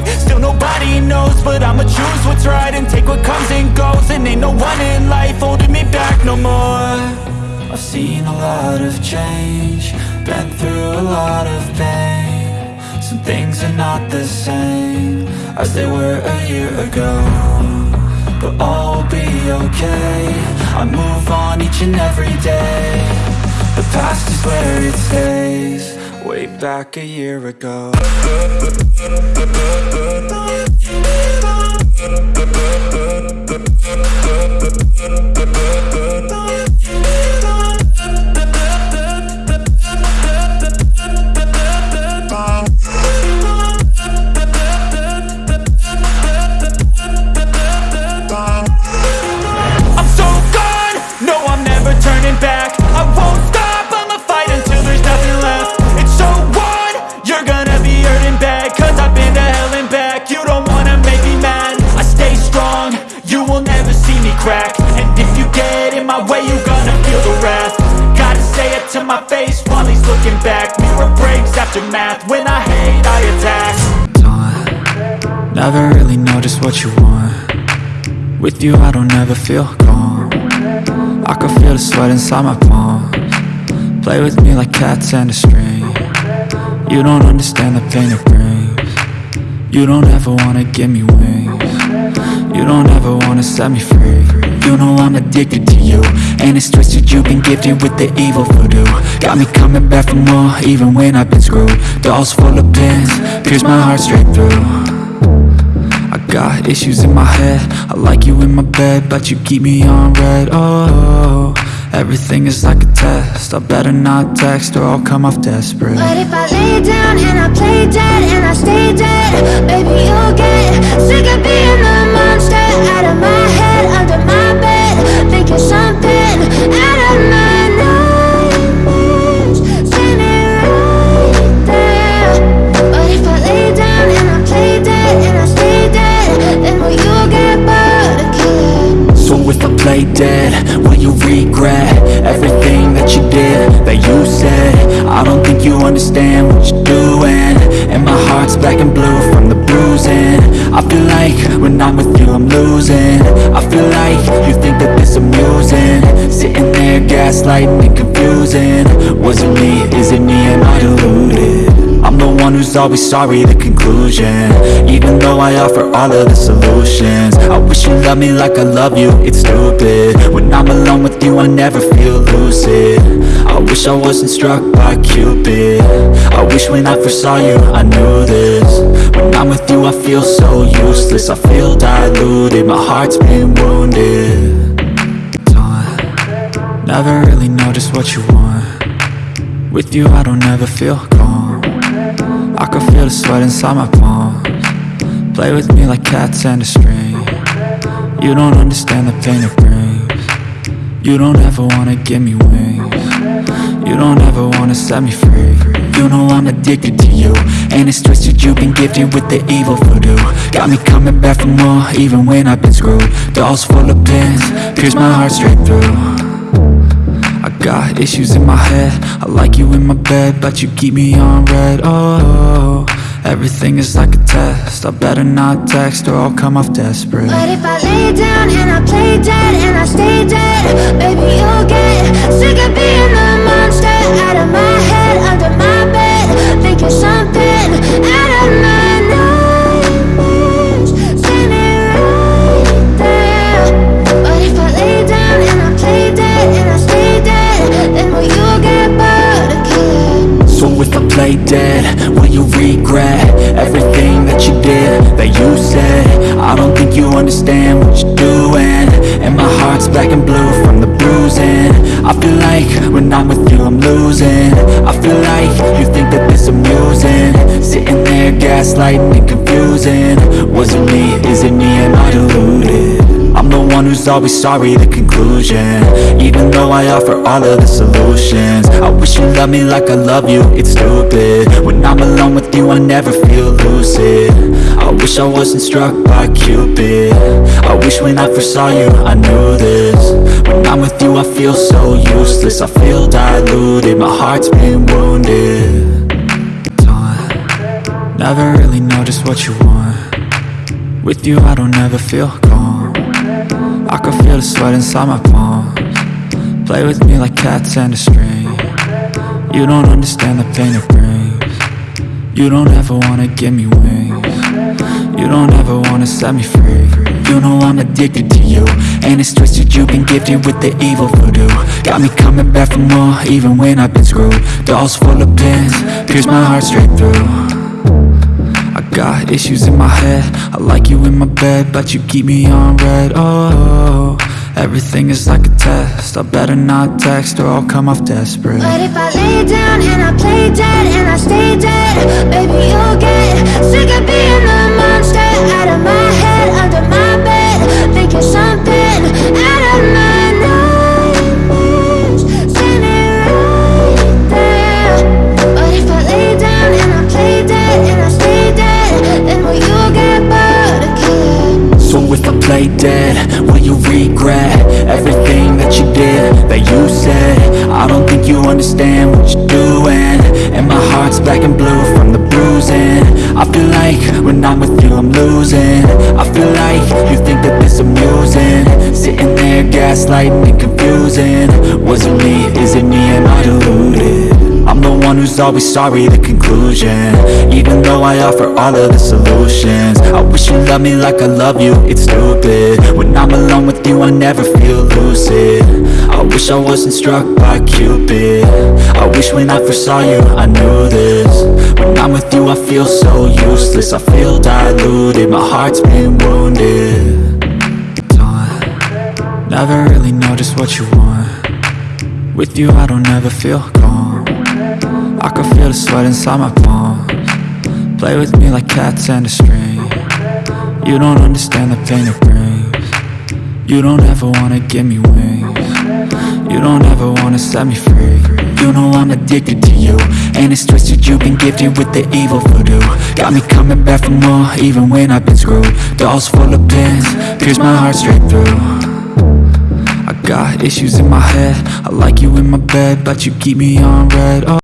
Still nobody knows, but I'ma choose what's right And take what comes and goes, and ain't no one in life Holding me back no more. I've seen a lot of change Been through a lot of pain. Some things are not the same As they were a year ago But all will be okay. I move on each and every day. The past is where it stays Way back a year ago crack. And if you get in my way, you gonna feel the wrath. Gotta say it to my face while he's looking back. Mirror breaks after math, when I hate I attack. Don't Never really know just what you want. With you I don't ever feel calm. I can feel the sweat inside my palms. Play with me like cats and a string. You don't understand the pain it brings. You don't ever wanna give me wings. You don't ever wanna set me free You know I'm addicted to you. And it's twisted you've been gifted with the evil voodoo. Got me coming back for more even when I've been screwed. Dolls full of pins, pierce my heart straight through. I got issues in my head. I like you in my bed But you keep me on read. Oh, everything is like a test. I better not text or I'll come off desperate. But if I lay down and I play dead and I stay dead Baby, you'll get sick of being the play dead, will you regret? Everything that you did, that you said. I don't think you understand what you're doing. And my heart's black and blue from the bruising. I feel like when I'm with you I'm losing. I feel like you think that this amusing. Sitting there gaslighting and confusing. Was it me, is it me, am I deluded? One who's always sorry, the conclusion. Even though I offer all of the solutions I wish you loved me like I love you, it's stupid. When I'm alone with you, I never feel lucid. I wish I wasn't struck by Cupid. I wish when I first saw you, I knew this. When I'm with you, I feel so useless. I feel diluted, my heart's been wounded. Never really know just what you want. With you, I don't ever feel calm I can feel the sweat inside my palms. Play with me like cats and a string. You don't understand the pain it brings. You don't ever wanna give me wings. You don't ever wanna set me free. You know I'm addicted to you. And it's twisted you've been gifted with the evil voodoo. Got me coming back for more even when I've been screwed. Dolls full of pins, pierce my heart straight through got issues in my head. I like you in my bed But you keep me on read. Oh, everything is like a test. I better not text or I'll come off desperate. But if I lay down and I play dead and I stay that you said. I don't think you understand what you're doing. And my heart's black and blue from the bruising. I feel like when I'm with you I'm losing. I feel like you think that this amusing. Sitting there gaslighting and confusing. Was it me, is it me, am I deluded? I'm the one who's always sorry, the conclusion. Even though I offer all of the solutions. I wish you loved me like I love you, it's stupid. When I'm alone with you, I never feel lucid. I wish I wasn't struck by Cupid. I wish when I first saw you, I knew this. When I'm with you, I feel so useless. I feel diluted, my heart's been wounded. Never really know just what you want. With you I don't ever feel I can feel the sweat inside my palms. Play with me like cats and a string. You don't understand the pain it brings. You don't ever wanna give me wings. You don't ever wanna set me free. You know I'm addicted to you. And it's twisted you've been gifted with the evil voodoo. Got me coming back for more even when I've been screwed. Dolls full of pins, pierce my heart straight through got issues in my head. I like you in my bed But you keep me on read. Oh, everything is like a test. I better not text or I'll come off desperate. But if I lay down and I play dead and I stay dead Baby, you'll get sick of being the monster Out of my head, under my bed Thinking something out of my understand what you're doing. And my heart's black and blue from the bruising. I feel like when I'm with you I'm losing. I feel like you think that this amusing. Sitting there gaslighting and confusing. Was it me, is it me, am I deluded? I'm the one who's always sorry, the conclusion. Even though I offer all of the solutions. I wish you loved me like I love you, it's stupid. When I'm alone with you, I never feel lucid I wish I wasn't struck by Cupid. I wish when I first saw you, I knew this. When I'm with you, I feel so useless. I feel diluted, my heart's been wounded. Never really know just what you want. With you, I don't ever feel calm. I can feel the sweat inside my palms. Play with me like cats and a string. You don't understand the pain it brings. You don't ever wanna give me wings You don't ever wanna set me free. You know I'm addicted to you. And it's twisted you've been gifted with the evil voodoo. Got me coming back for more even when I've been screwed. Dolls full of pins, pierce my heart straight through. I got issues in my head. I like you in my bed, but you keep me on read. Oh.